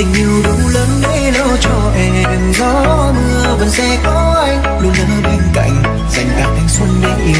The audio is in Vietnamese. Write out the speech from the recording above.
tình yêu đủ lớn để lo cho em. Gió mưa vẫn sẽ có anh luôn ở bên cạnh, dành cả thanh xuân để yêu